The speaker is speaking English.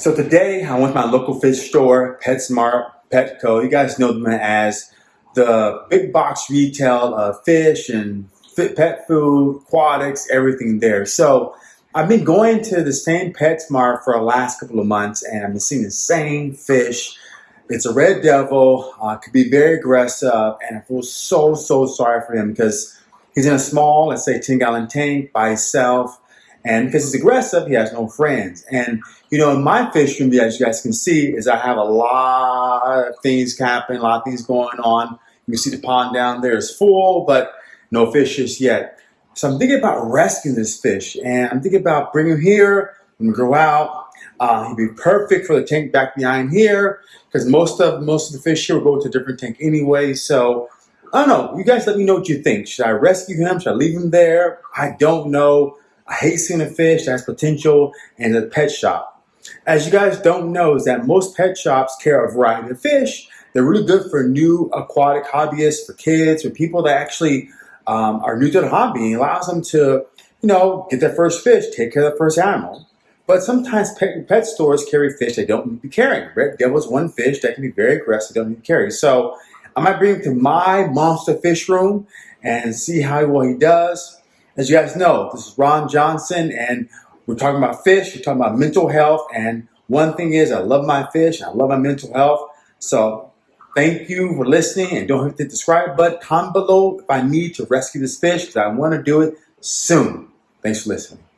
So today I went to my local fish store, PetSmart, Petco. You guys know them as the big box retail of fish and pet food, aquatics, everything there. So I've been going to the same PetSmart for the last couple of months and I've been seeing the same fish. It's a red devil, uh, could be very aggressive and I feel so, so sorry for him because he's in a small, let's say 10 gallon tank by himself and because he's aggressive, he has no friends. And, you know, in my fish room, as you guys can see, is I have a lot of things happening, a lot of things going on. You can see the pond down there is full, but no fishes yet. So I'm thinking about rescuing this fish, and I'm thinking about bringing him here and grow out. Uh, he'd be perfect for the tank back behind here, because most of most of the fish here will go to a different tank anyway. So I don't know. You guys let me know what you think. Should I rescue him? Should I leave him there? I don't know. I hate seeing a fish that has potential in a pet shop. As you guys don't know is that most pet shops carry a variety of fish. They're really good for new aquatic hobbyists, for kids, for people that actually um, are new to the hobby. It allows them to, you know, get their first fish, take care of the first animal. But sometimes pet, pet stores carry fish they don't need to be carrying. Red Devil's one fish that can be very aggressive, don't need to carry. So I might bring him to my monster fish room and see how well he does. As you guys know, this is Ron Johnson, and we're talking about fish, we're talking about mental health, and one thing is I love my fish, I love my mental health. So thank you for listening, and don't forget to subscribe button, comment below if I need to rescue this fish, because I want to do it soon. Thanks for listening.